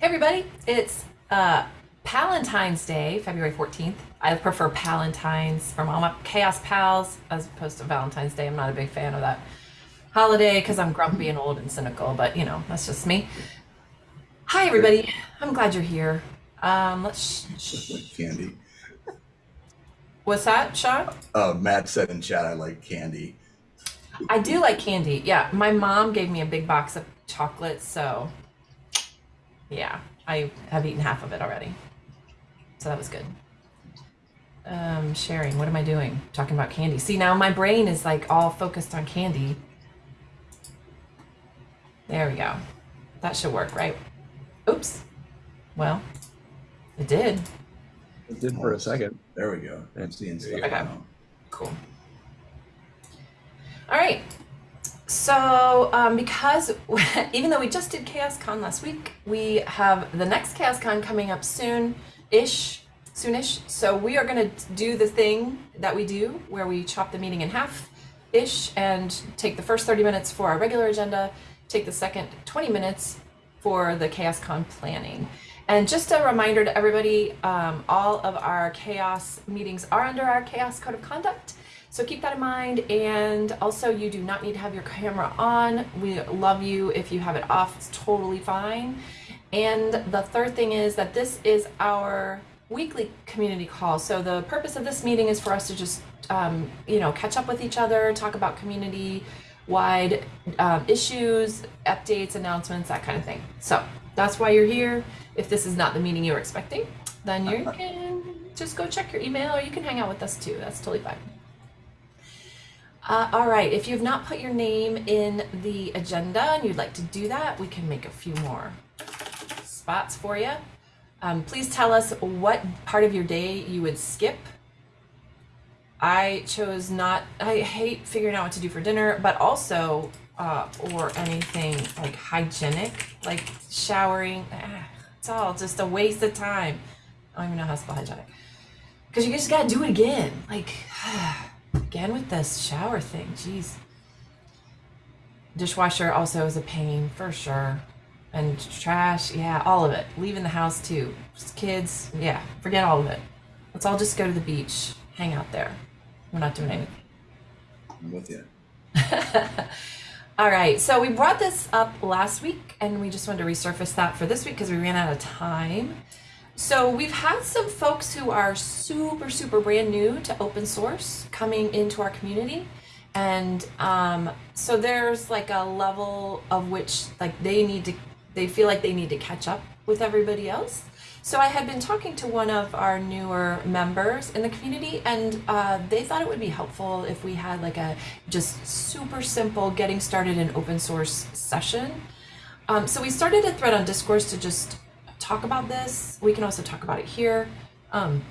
Hey everybody, it's uh, Palentine's Day, February 14th. I prefer Palentine's from all my Chaos Pals as opposed to Valentine's Day. I'm not a big fan of that holiday because I'm grumpy and old and cynical, but you know, that's just me. Hi everybody, I'm glad you're here. Um, let's. like candy. What's that, Sean? Uh, Matt said in chat, I like candy. I do like candy. Yeah, my mom gave me a big box of chocolates, so yeah, I have eaten half of it already. So that was good. Um, sharing, what am I doing? Talking about candy. See, now my brain is like all focused on candy. There we go. That should work, right? Oops. Well, it did. It did for a second. There we go. Seeing stuff Okay. Cool. All right. So, um, because even though we just did Chaos Con last week, we have the next Chaos Con coming up soon ish, soonish. So, we are going to do the thing that we do where we chop the meeting in half ish and take the first 30 minutes for our regular agenda, take the second 20 minutes for the Chaos Con planning. And just a reminder to everybody, um, all of our chaos meetings are under our chaos code of conduct. So keep that in mind. And also you do not need to have your camera on. We love you if you have it off, it's totally fine. And the third thing is that this is our weekly community call. So the purpose of this meeting is for us to just, um, you know, catch up with each other, talk about community wide um, issues, updates, announcements, that kind of thing. So that's why you're here. If this is not the meeting you were expecting, then you can just go check your email or you can hang out with us too. That's totally fine. Uh, all right, if you've not put your name in the agenda and you'd like to do that, we can make a few more spots for you. Um, please tell us what part of your day you would skip. I chose not, I hate figuring out what to do for dinner, but also, uh, or anything like hygienic, like showering. ah, It's all just a waste of time. I don't even know how to spell hygienic. Because you just gotta do it again. Like, again with this shower thing, jeez. Dishwasher also is a pain for sure. And trash, yeah, all of it. Leaving the house too. Just kids, yeah, forget all of it. Let's all just go to the beach, hang out there. We're not doing anything. I'm with you. All right, so we brought this up last week and we just wanted to resurface that for this week because we ran out of time. So we've had some folks who are super, super brand new to open source coming into our community. And um, so there's like a level of which like they need to, they feel like they need to catch up with everybody else. So I had been talking to one of our newer members in the community, and uh, they thought it would be helpful if we had like a just super simple getting started in open source session. Um, so we started a thread on Discourse to just talk about this. We can also talk about it here. Um,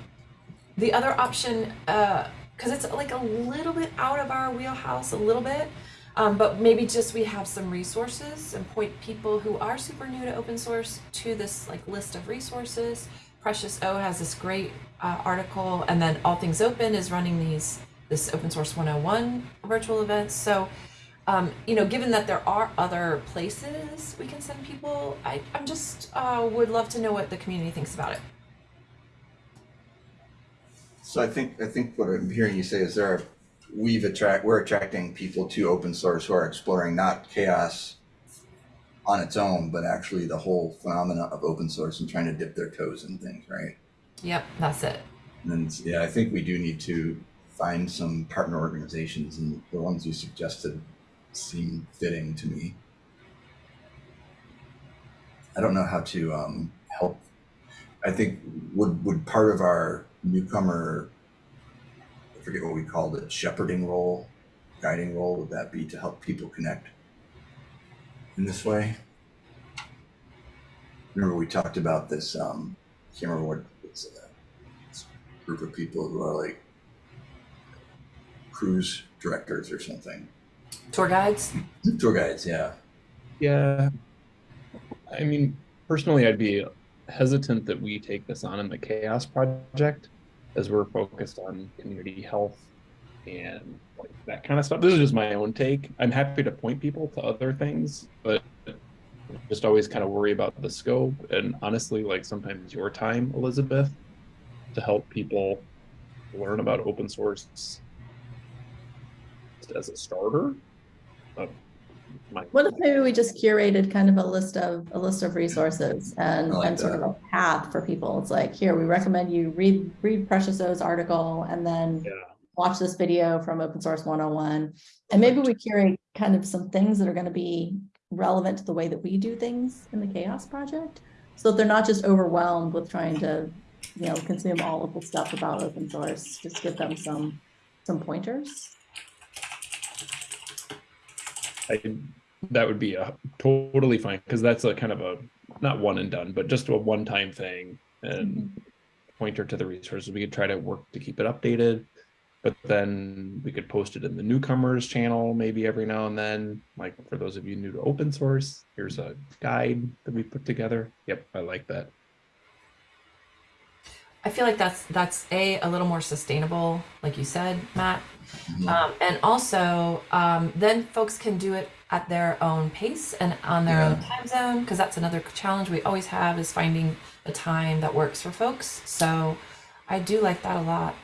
the other option, because it's like a little bit out of our wheelhouse, a little bit, um, but maybe just we have some resources and point people who are super new to open source to this like list of resources. Precious O has this great uh, article, and then All Things Open is running these this Open Source 101 virtual events. So, um, you know, given that there are other places we can send people, I, I'm just uh, would love to know what the community thinks about it. So I think I think what I'm hearing you say is there are we've attract we're attracting people to open source who are exploring not chaos on its own, but actually the whole phenomena of open source and trying to dip their toes in things, right? Yep, that's it. And yeah, I think we do need to find some partner organizations, and the ones you suggested seem fitting to me. I don't know how to um, help. I think would would part of our newcomer, I forget what we called it, shepherding role, guiding role, would that be to help people connect in this way? Remember we talked about this. Um, I can't remember what it's uh, this group of people who are like cruise directors or something. Tour guides. Tour guides, yeah. Yeah. I mean, personally, I'd be hesitant that we take this on in the Chaos Project as we're focused on community health and like that kind of stuff. This is just my own take. I'm happy to point people to other things, but just always kind of worry about the scope and honestly, like sometimes your time, Elizabeth, to help people learn about open source as a starter. What if maybe we just curated kind of a list of, a list of resources and, like and sort of a path for people? It's like, here, we recommend you read, read Precious O's article and then Yeah, watch this video from Open Source 101. And maybe we curate kind of some things that are going to be relevant to the way that we do things in the Chaos Project. So that they're not just overwhelmed with trying to, you know, consume all of the stuff about open source, just give them some, some pointers. I, that would be a totally fine, because that's a kind of a, not one and done, but just a one-time thing and mm-hmm. pointer to the resources. We could try to work to keep it updated. But then we could post it in the newcomers channel maybe every now and then. Like for those of you new to open source, here's a guide that we put together. Yep, I like that. I feel like that's that's a a little more sustainable, like you said, Matt. Mhm. Um, and also, um, then folks can do it at their own pace and on their own time zone, because that's another challenge we always have is finding a time that works for folks. So I do like that a lot.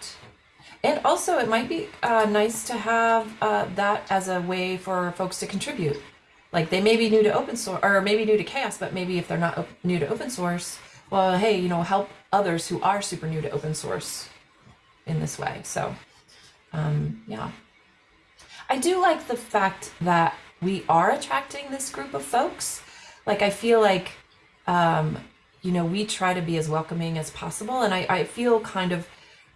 And also, it might be uh, nice to have uh, that as a way for folks to contribute. Like they may be new to open source, or maybe new to chaos, but maybe if they're not op- new to open source, well, hey, you know, help others who are super new to open source in this way. So, um, yeah. I do like the fact that we are attracting this group of folks. Like, I feel like, um, you know, we try to be as welcoming as possible. And I, I feel kind of,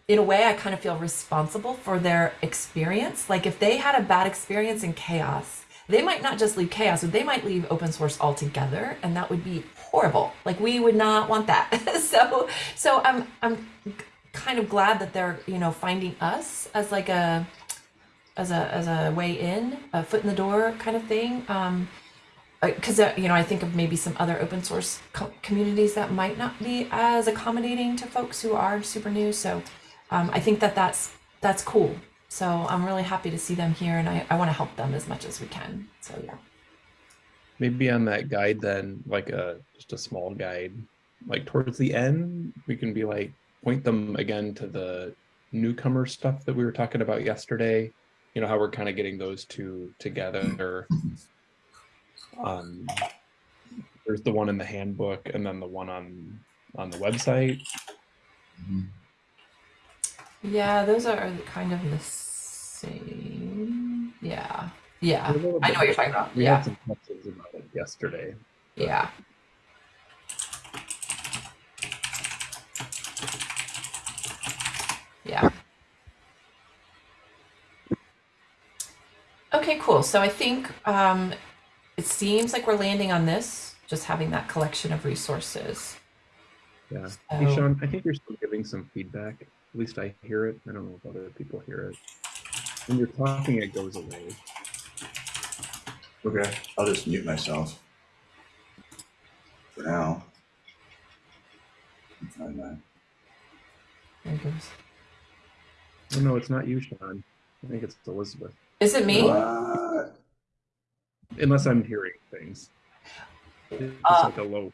in a way, I kind of feel responsible for their experience. Like, if they had a bad experience in chaos, they might not just leave chaos, but they might leave open source altogether. And that would be horrible. Like, we would not want that. so, so I'm, I'm kind of glad that they're, you know, finding us as like a, as a as a way in, a foot in the door kind of thing. Um, because uh, you know, I think of maybe some other open source co- communities that might not be as accommodating to folks who are super new. So, um, I think that that's that's cool. So I'm really happy to see them here, and I, I want to help them as much as we can. So yeah. Maybe on that guide then, like a, just a small guide, like towards the end, we can be like, point them again to the newcomer stuff that we were talking about yesterday. You know, how we're kind of getting those two together. Um, there's the one in the handbook and then the one on, on the website. Yeah, those are kind of the same. Yeah. Yeah. They're a little I know what you're talking about. We Yeah. Had some questions about it yesterday. Yeah. Yeah. Okay, cool. So I think um, it seems like we're landing on this, just having that collection of resources. Yeah. So- Hey, Sean, I think you're still giving some feedback. At least I hear it. I don't know if other people hear it. When you're talking, it goes away. Okay, I'll just mute myself. For now. Find that. There. Oh, no, it's not you, Sean. I think it's Elizabeth. Is it me? What? Unless I'm hearing things. It's Uh, like a low.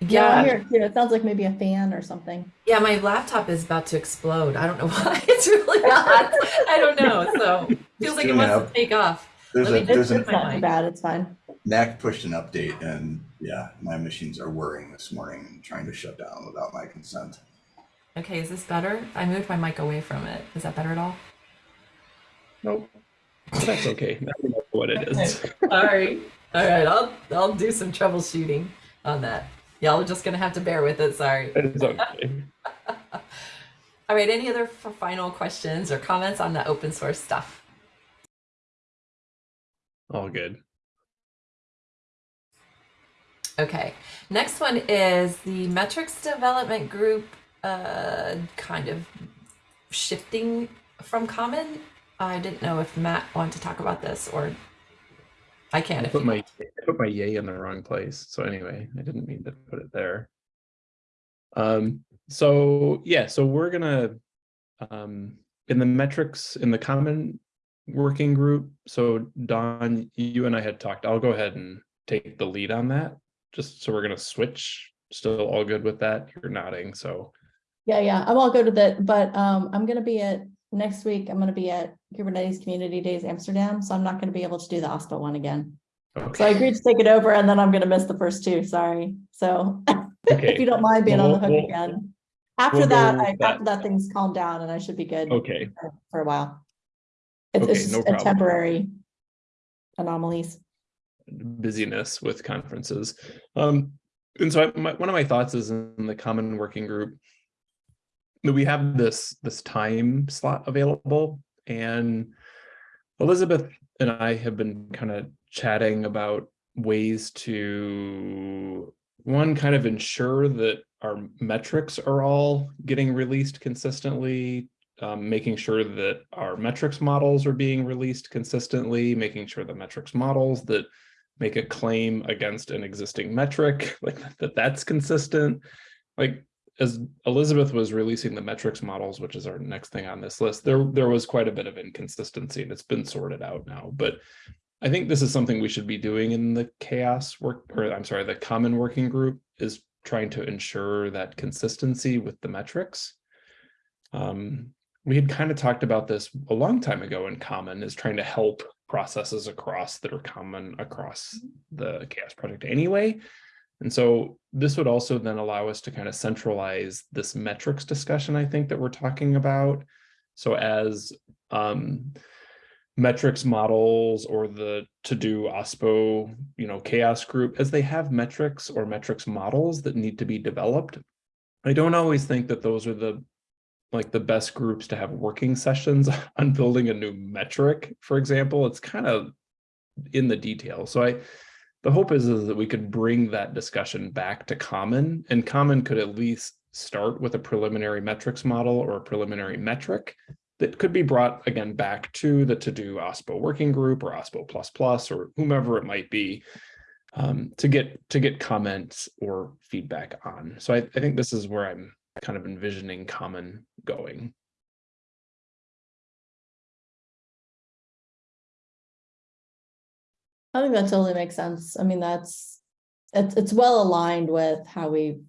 Yeah, I Yeah. hear it. It sounds like maybe a fan or something. Yeah, my laptop is about to explode. I don't know why. It's really hot. I don't know. So feels like it Soon wants enough. to take off. There's Let a, me- there's It's a, not bad, it's fine. NAC pushed an update and yeah, my machines are whirring this morning and trying to shut down without my consent. Okay, is this better? I moved my mic away from it. Is that better at all? Nope. That's okay. Now we know what it is. Sorry. All right, I'll I'll do some troubleshooting on that. Y'all are just gonna have to bear with it. Sorry. It's okay. All right. Any other final questions or comments on the open source stuff? All good. Okay. Next one is the metrics development group. Uh, kind of shifting from common. I didn't know if Matt wanted to talk about this or I can I put my I put my yay in the wrong place. So anyway, I didn't mean to put it there. Um, so yeah, so we're gonna um in the metrics in the common working group. So Dawn, you and I had talked. I'll go ahead and take the lead on that. just so we're gonna switch, still all good with that? You're nodding, so. Yeah, yeah, I'm all good with it, but um, I'm gonna be at, next week, I'm gonna be at Kubernetes Community Days Amsterdam, so I'm not gonna be able to do the OSPO one again. Okay. So I okay. agreed to take it over and then I'm gonna miss the first two, sorry, so if you don't mind being on the hook we'll- again. After we'll that, I, that. after that thing's calmed down and I should be good okay, for- for a while. It's Okay, it's no a problem. temporary anomalies. busyness with conferences. Um, and so I, my, one of my thoughts is in the common working group that we have this this time slot available and Elizabeth and I have been kind of chatting about ways to one kind of ensure that our metrics are all getting released consistently um, making sure that our metrics models are being released consistently making sure the metrics models that make a claim against an existing metric like that that's consistent like as Elizabeth was releasing the metrics models, which is our next thing on this list, there there was quite a bit of inconsistency and it's been sorted out now. But I think this is something we should be doing in the chaos work, or I'm sorry, the common working group is trying to ensure that consistency with the metrics. Um, we had kind of talked about this a long time ago in common is trying to help processes across that are common across the chaos project anyway. And so this would also then allow us to kind of centralize this metrics discussion, I think, that we're talking about. So as um, metrics models or the TODO OSPO, you know, chaos group, as they have metrics or metrics models that need to be developed, I don't always think that those are the like the best groups to have working sessions on building a new metric, for example. It's kind of in the detail. So I the hope is, is that we could bring that discussion back to common and common could at least start with a preliminary metrics model or a preliminary metric that could be brought again back to the TODO OSPO working group or OSPO plus plus or whomever it might be um, to get to get comments or feedback on. So I, I think this is where I'm kind of envisioning common going. I think that totally makes sense. I mean, that's, it's, it's well aligned with how we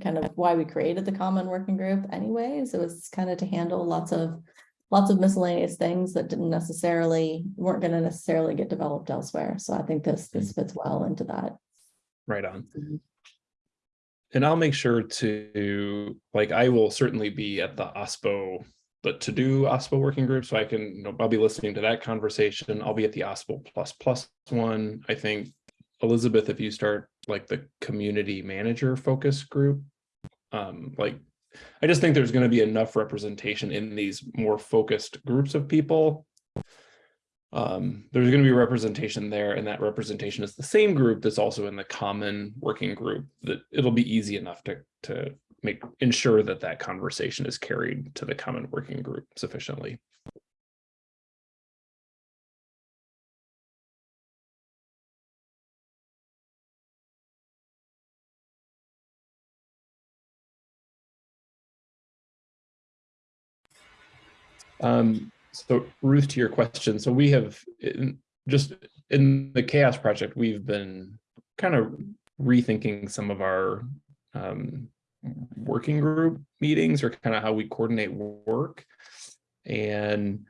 kind of why we created the common working group anyways. It was kind of to handle lots of, lots of miscellaneous things that didn't necessarily, weren't gonna necessarily get developed elsewhere. So I think this, this fits well into that. Right on. Mhm. And I'll make sure to, like, I will certainly be at the OSPO, the TODO OSPO working group, so I can, you know, I'll be listening to that conversation. I'll be at the OSPO plus plus one. I think, Elizabeth, if you start like the community manager focus group, um, like, I just think there's gonna be enough representation in these more focused groups of people um, there's going to be representation there and that representation is the same group that's also in the common working group that it'll be easy enough to to make ensure that that conversation is carried to the common working group sufficiently. Um, so Ruth, to your question, so we have in, just in the chaos project, we've been kind of rethinking some of our um, working group meetings or kind of how we coordinate work. And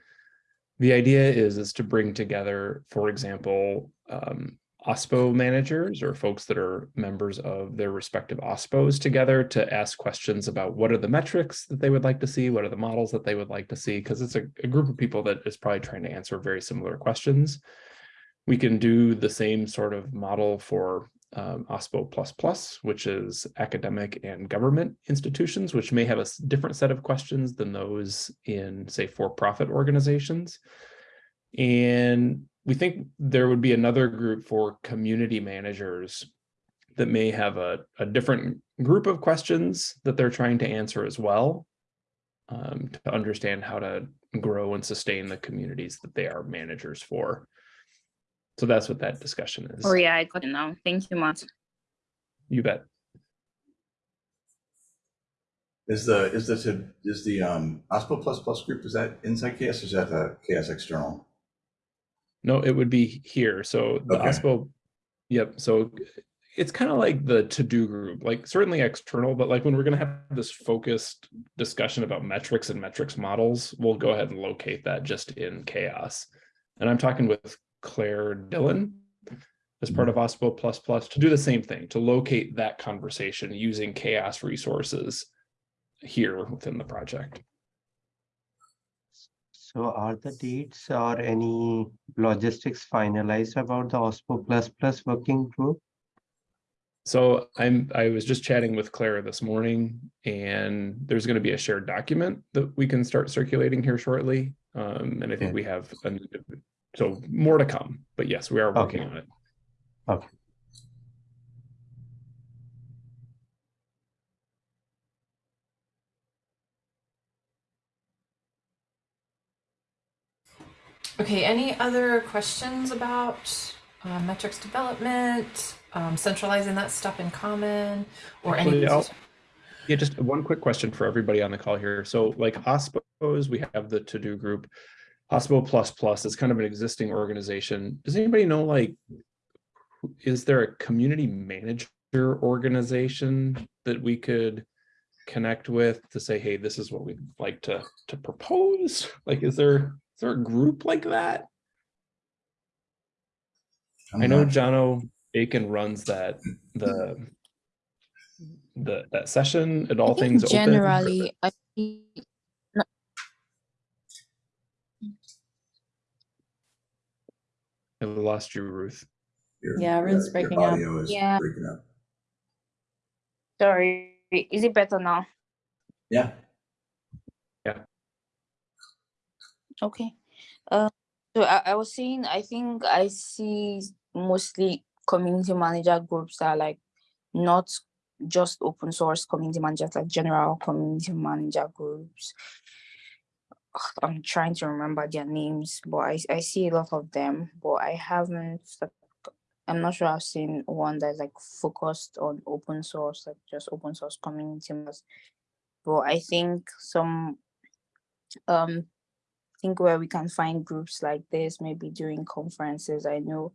the idea is is to bring together, for example, um, OSPO managers or folks that are members of their respective OSPOs together to ask questions about what are the metrics that they would like to see, what are the models that they would like to see, because it's a, a group of people that is probably trying to answer very similar questions. We can do the same sort of model for um, OSPO which is academic and government institutions, which may have a different set of questions than those in, say, for-profit organizations. And we think there would be another group for community managers that may have a, a different group of questions that they're trying to answer as well um, to understand how to grow and sustain the communities that they are managers for. So that's what that discussion is. Oh yeah, I got it now. Thank you much. You bet. Is the, is this, is the um, OSPO plus plus group, is that inside chaos or is that the chaos external? No, it would be here. So the Okay. OSPO, yep. So it's kind of like the TODO group, like certainly external, but like when we're gonna have this focused discussion about metrics and metrics models, we'll go ahead and locate that just in chaos. And I'm talking with Clare Dillon as part of mm-hmm. OSPO plus plus to do the same thing, to locate that conversation using chaos resources here within the project. So are the dates or any logistics finalized about the OSPO plus plus working group? So I'm, I was just chatting with Clara this morning and there's going to be a shared document that we can start circulating here shortly. Um, and I think Okay. we have, so more to come, but yes, we are working Okay. on it. Okay. Okay, any other questions about uh, metrics development, um, centralizing that stuff in common, or any? Actually, I'll- Yeah, just one quick question for everybody on the call here. So like OSPOs, we have the TODO group. OSPO plus plus is kind of an existing organization. Does anybody know like, is there a community manager organization that we could connect with to say, hey, this is what we'd like to, to propose? Like, is there, is there a group like that? I'm I know not- Jono Bacon runs that, the the, that session at all I think things open. generally, I think I lost you, Ruth. your- Yeah, Ruth's your breaking up. Audio is Yeah. breaking up. sorry. Is it better now? Yeah. Okay. Uh, so I, I was saying, I think I see mostly community manager groups that are like not just open source community managers, like general community manager groups. I'm trying to remember their names, but I, I see a lot of them, but I haven't, I'm not sure I've seen one that's like focused on open source, like just open source community. But I think some um think where we can find groups like this, maybe during conferences. I know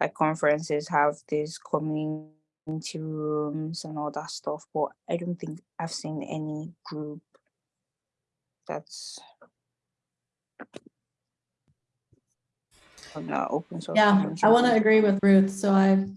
like conferences have these community rooms and all that stuff, but I don't think I've seen any group that's on the open source. Yeah, I want to agree with Ruth. So I've,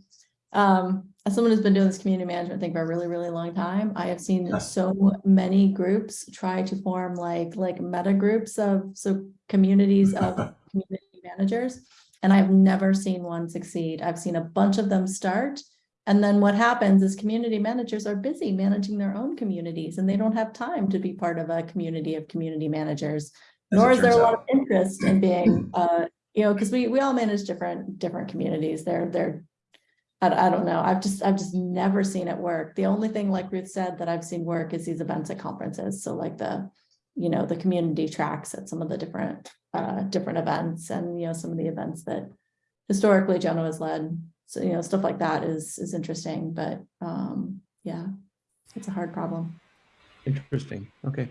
um, as someone who's been doing this community management thing for a really, really long time, I have seen so many groups try to form like, like meta groups of, so communities of community managers. And I've never seen one succeed. I've seen a bunch of them start. And then what happens is community managers are busy managing their own communities and they don't have time to be part of a community of community managers. As Nor is there a lot of interest in being, uh, you know, because we, we all manage different, different communities. They're, they're, I, I don't know. I've just, I've just never seen it work. The only thing, like Ruth said, that I've seen work is these events at conferences. So like the, you know, the community tracks at some of the different, uh, different events and, you know, some of the events that historically Jono has led. So, you know, stuff like that is, is interesting, but, um, yeah, it's a hard problem. Interesting. Okay.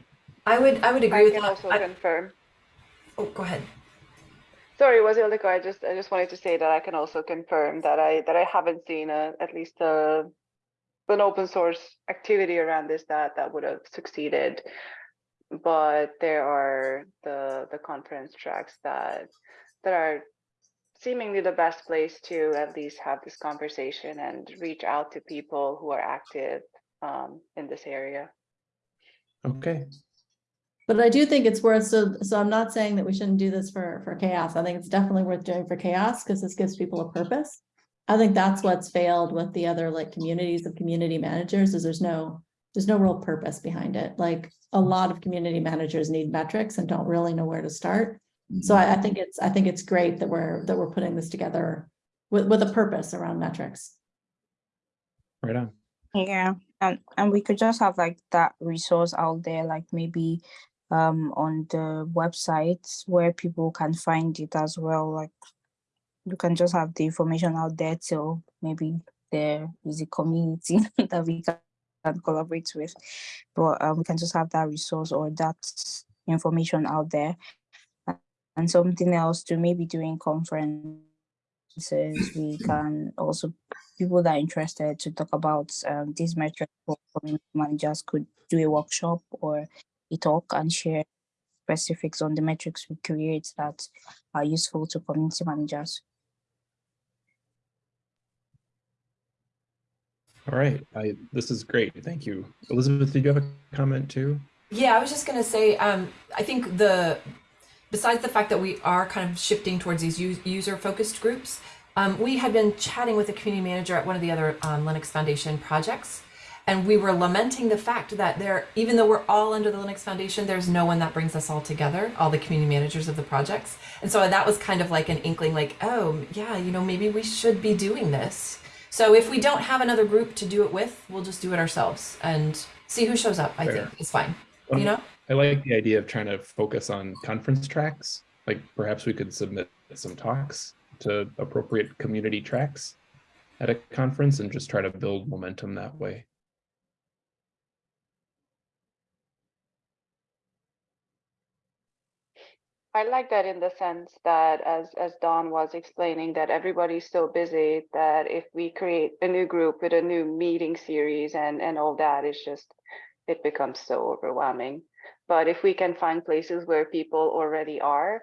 I would, I would agree I with can that. also I- confirm. Oh, go ahead. Sorry, was I just, I just wanted to say that I can also confirm that I, that I haven't seen a, at least a, an open source activity around this that, that would have succeeded. But there are the, the conference tracks that, that are seemingly the best place to at least have this conversation and reach out to people who are active um, in this area. Okay. But I do think it's worth, so, so I'm not saying that we shouldn't do this for, for chaos. I think it's definitely worth doing for chaos because this gives people a purpose. I think that's what's failed with the other like communities of community managers is there's no, there's no real purpose behind it. Like a lot of community managers need metrics and don't really know where to start. So mm-hmm. I, I think it's, I think it's great that we're, that we're putting this together with, with a purpose around metrics. Right on. Yeah, and and we could just have like that resource out there, like maybe um on the websites where people can find it as well. Like you can just have the information out there till maybe there is a community that we can collaborate with. But um, we can just have that resource or that information out there. And something else to maybe during conference conferences. We can also people that are interested to talk about um, these metrics for managers could do a workshop or a talk and share specifics on the metrics we create that are useful to community managers. All right, I, this is great. Thank you. Elizabeth, did you have a comment too? Yeah, I was just gonna say, um, I think the besides the fact that we are kind of shifting towards these user focused groups, um, we had been chatting with a community manager at one of the other um, Linux Foundation projects, and we were lamenting the fact that there, even though we're all under the Linux Foundation, there's no one that brings us all together, all the community managers of the projects. And so that was kind of like an inkling, like, oh, yeah, you know, maybe we should be doing this. So if we don't have another group to do it with, we'll just do it ourselves and see who shows up. I Fair. think is fine. Um, You know? I like the idea of trying to focus on conference tracks. Like perhaps we could submit some talks to appropriate community tracks at a conference and just try to build momentum that way. I like that in the sense that as as Dawn was explaining that everybody's so busy that if we create a new group with a new meeting series and and all that it's just it becomes so overwhelming. But if we can find places where people already are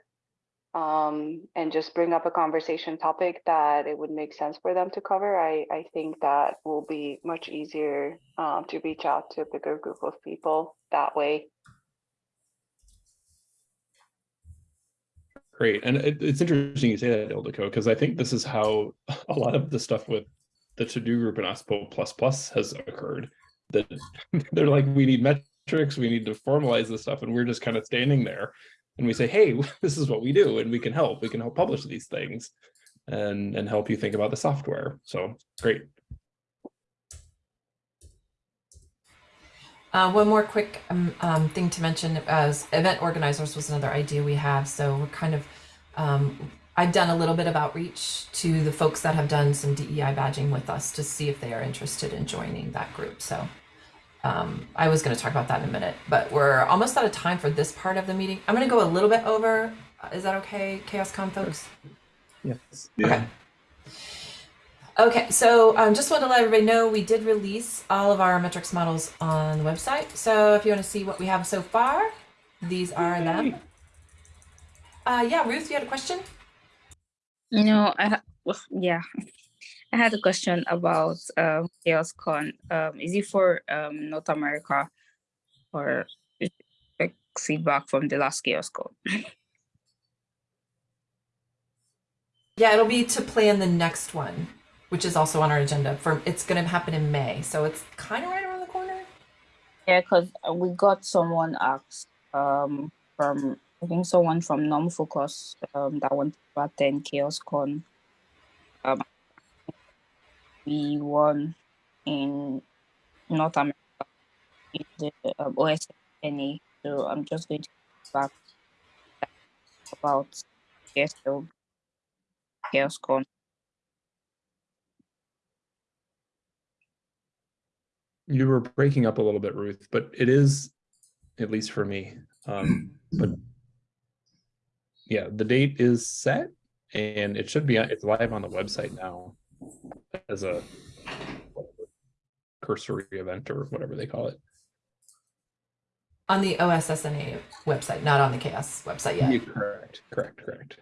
um, and just bring up a conversation topic that it would make sense for them to cover, I, I think that will be much easier um, to reach out to a bigger group of people that way. Great. And it, it's interesting you say that, Ildiko, because I think this is how a lot of the stuff with the TODO group in OSPO plus plus has occurred. That they're like, we need metrics, we need to formalize this stuff, and we're just kind of standing there and we say, hey, this is what we do, and we can help. We can help publish these things and, and help you think about the software. So great. Uh, one more quick um, um, thing to mention as event organizers was another idea we have. So we're kind of, um, I've done a little bit of outreach to the folks that have done some DEI badging with us to see if they are interested in joining that group. So um, I was going to talk about that in a minute, but we're almost out of time for this part of the meeting. I'm going to go a little bit over. Is that okay, CHAOSScon folks? Yes. Okay. Okay, so um, just want to let everybody know we did release all of our metrics models on the website. So if you want to see what we have so far, these are them. Uh, yeah, Ruth, you had a question? You know, I ha- well, yeah, I had a question about um, CHAOSScon. Um, is it for um, North America or is it like feedback from the last CHAOSScon? Yeah, it'll be to plan the next one, which is also on our agenda. For it's going to happen in May, so it's kind of right around the corner. Yeah, because we got someone asked um, from I think someone from NumFOCUS um, that wanted to attend CHAOSScon. Um, we won in North America in the um, OSSNA. So I'm just going to back about CSL CHAOSScon. You were breaking up a little bit, Ruth, but it is, at least for me. Um, but yeah, the date is set and it should be, it's live on the website now as a cursory event or whatever they call it. On the OSSNA website, not on the CHAOSS website yet. Yeah, correct, correct, correct.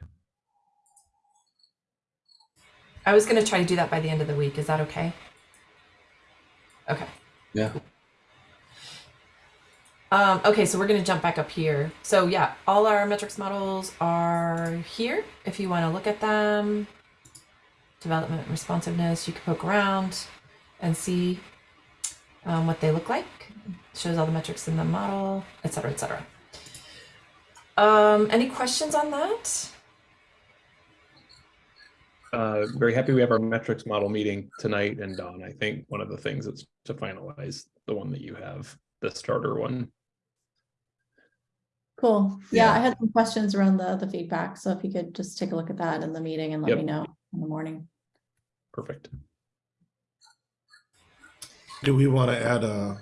I was going to try to do that by the end of the week. Is that okay? Okay. Yeah. Um, okay, so we're going to jump back up here. So yeah, all our metrics models are here. If you want to look at them, development responsiveness, you can poke around and see um, what they look like. shows all the metrics in the model, et etc., etc. Um, any questions on that? Uh, very happy we have our metrics model meeting tonight and Dawn, I think one of the things is to finalize the one that you have, the starter one. Cool. Yeah, Yeah. I had some questions around the, the feedback. So if you could just take a look at that in the meeting and let Yep. me know in the morning. Perfect. Do we want to add a,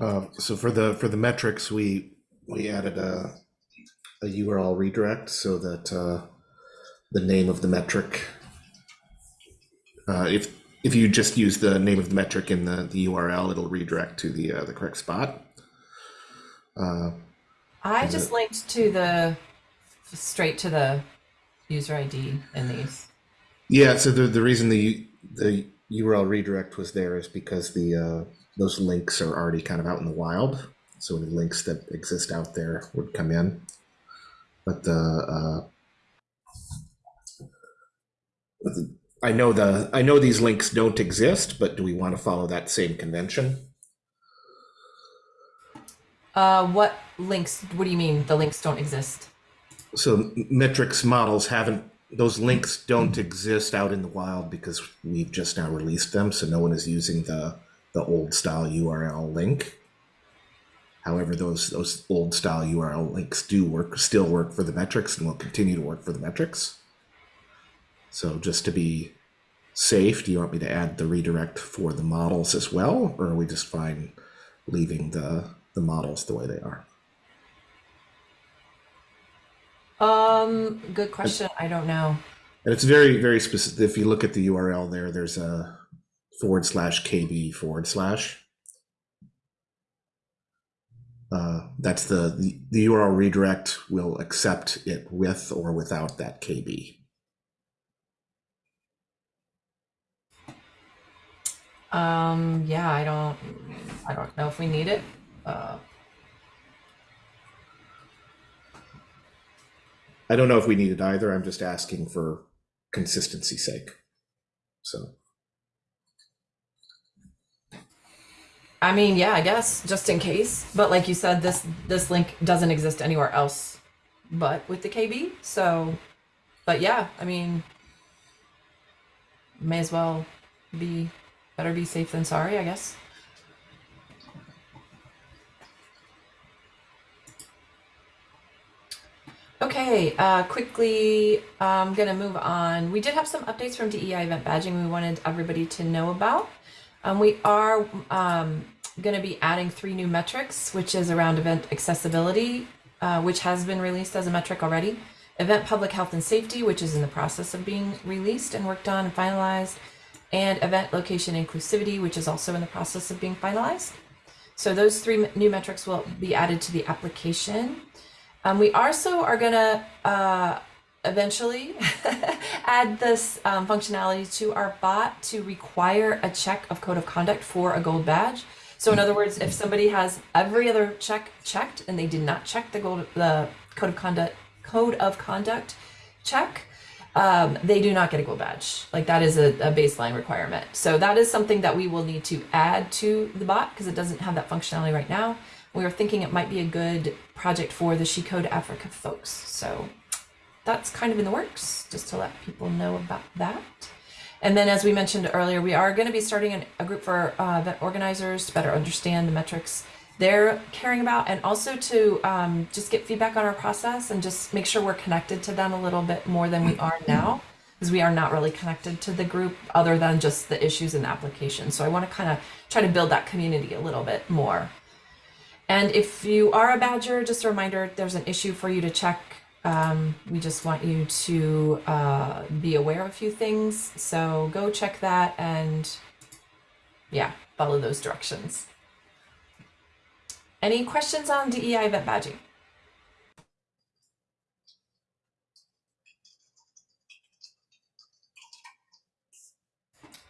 uh, so for the, for the metrics, we, we added a, a URL redirect so that, uh, the name of the metric Uh, if if you just use the name of the metric in the, the URL, it'll redirect to the uh, the correct spot. Uh, I just it- linked to the straight to the user ID in these. yeah, so the the reason the the URL redirect was there is because the uh, those links are already kind of out in the wild. So any links that exist out there would come in, but the uh, but the- I know the I know these links don't exist, but do we want to follow that same convention? Uh, what links? What do you mean the links don't exist? So metrics models haven't those links don't exist out in the wild because we've just now released them, so no one is using the the old style URL link. However, those those old style URL links do work still work for the metrics and will continue to work for the metrics. So just to be safe, do you want me to add the redirect for the models as well, or are we just fine leaving the the models the way they are? Um, good question. I don't know. And it's very, very specific. If you look at the URL there, there's a forward slash KB forward slash. Uh, that's the, the, the URL redirect will accept it with or without that KB. Um, yeah, I don't, I don't know if we need it. Uh, I don't know if we need it either. I'm just asking for consistency sake. So, I mean, yeah, I guess just in case. But like you said, this this link doesn't exist anywhere else, but with the KB. So, but yeah, I mean, may as well be better be safe than sorry, I guess. Okay, uh, quickly, I'm gonna move on. We did have some updates from DEI event badging we wanted everybody to know about. Um, we are um, gonna be adding three new metrics, which is around event accessibility, uh, which has been released as a metric already. Event public health and safety, which is in the process of being released and worked on and finalized. And event location inclusivity, which is also in the process of being finalized. So those three new metrics will be added to the application. Um, we also are gonna uh, eventually add this um, functionality to our bot to require a check of code of conduct for a gold badge. So in other words, if somebody has every other check checked and they did not check the gold the code of conduct code of conduct check, um, they do not get a gold badge. Like that is a, a baseline requirement. So that is something that we will need to add to the bot because it doesn't have that functionality right now. We were thinking it might be a good project for the She Code Africa folks. So that's kind of in the works, just to let people know about that. And then, as we mentioned earlier, we are going to be starting an, a group for uh, event organizers to better understand the metrics they're caring about, and also to um, just get feedback on our process and just make sure we're connected to them a little bit more than we are now, because we are not really connected to the group other than just the issues in the application. So I want to kind of try to build that community a little bit more. And if you are a badger, just a reminder, there's an issue for you to check. Um, we just want you to uh, be aware of a few things. So go check that and yeah, follow those directions. Any questions on DEI event badging?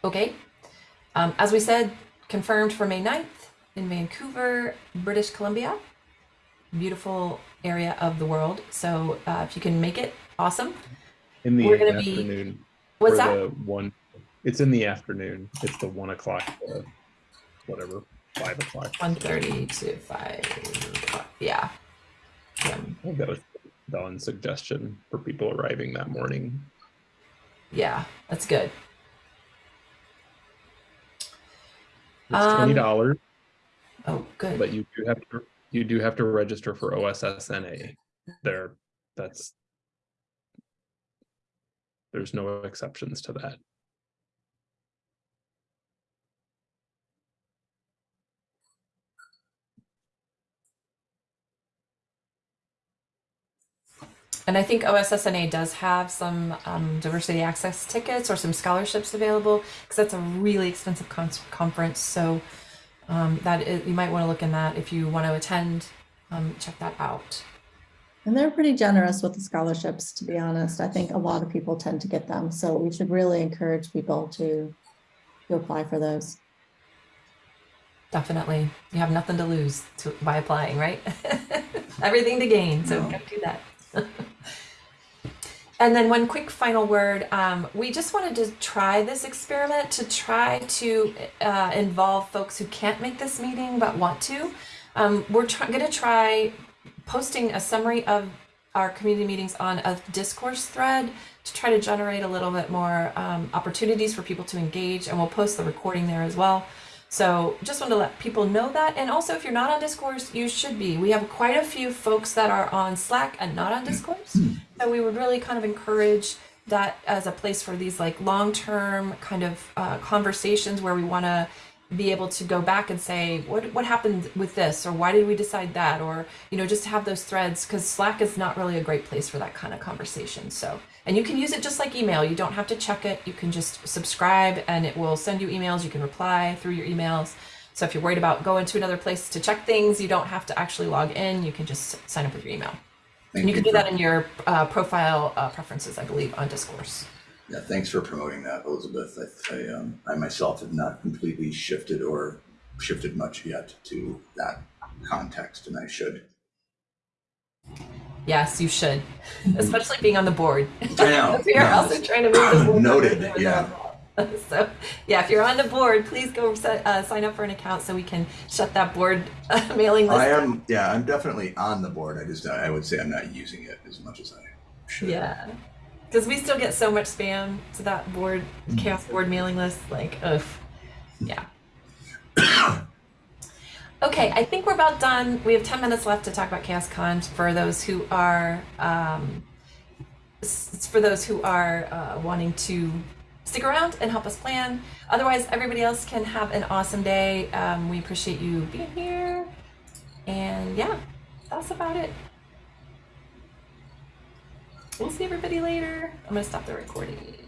Okay. Um, as we said, confirmed for May 9th in Vancouver, British Columbia. Beautiful area of the world. So uh, if you can make it, awesome. In the We're gonna be- afternoon. What's or that? One, it's in the afternoon. It's the one o'clock, to whatever, five o'clock. 1.30 to 5. Yeah. Yeah. I think that was Dawn's suggestion for people arriving that morning. Yeah, that's good. It's Um, twenty dollars, Oh, good. but you do have to, you do have to register for OSSNA. There, that's. There's no exceptions to that. And I think OSSNA does have some um, diversity access tickets or some scholarships available because that's a really expensive con- conference. So um, that is, you might want to look in that if you want to attend. Um, check that out. And they're pretty generous with the scholarships, to be honest. I think a lot of people tend to get them. So we should really encourage people to, to apply for those. Definitely, you have nothing to lose to, by applying, right? Everything to gain. So No. go do that. and then one quick final word. Um, we just wanted to try this experiment to try to uh, involve folks who can't make this meeting but want to. Um, we're going to try posting a summary of our community meetings on a discourse thread to try to generate a little bit more um, opportunities for people to engage, and we'll post the recording there as well. So just want to let people know that. And also, if you're not on Discourse, you should be. We have quite a few folks that are on Slack and not on Discourse. So we would really kind of encourage that as a place for these like long-term kind of uh, conversations where we want to be able to go back and say what what happened with this or why did we decide that or you know just have those threads because slack is not really a great place for that kind of conversation so and you can use it just like email. You don't have to check it. You can just subscribe and it will send you emails. You can reply through your emails. So if you're worried about going to another place to check things you don't have to actually log in. You can just sign up with your email. Thank and you can do that in your uh, profile uh, preferences i believe on discourse. Yeah, thanks for promoting that, Elizabeth. I, I, um, I myself have not completely shifted or shifted much yet to that context, and I should. Yes you should especially being on the board I know. we are no. also trying to move the board Noted, yeah. So, yeah, if you're on the board, please go set, uh, sign up for an account so we can shut that board uh, mailing list. I down. am, yeah, I'm definitely on the board. I just, I would say I'm not using it as much as I should. Yeah, because we still get so much spam to that board, CHAOSS board mailing list. Like, ugh, yeah. okay, I think we're about done. We have ten minutes left to talk about CHAOSScon for those who are, um, for those who are uh, wanting to stick around and help us plan. Otherwise, everybody else can have an awesome day. Um, we appreciate you being here, and yeah, that's about it. We'll see everybody later. I'm gonna stop the recording.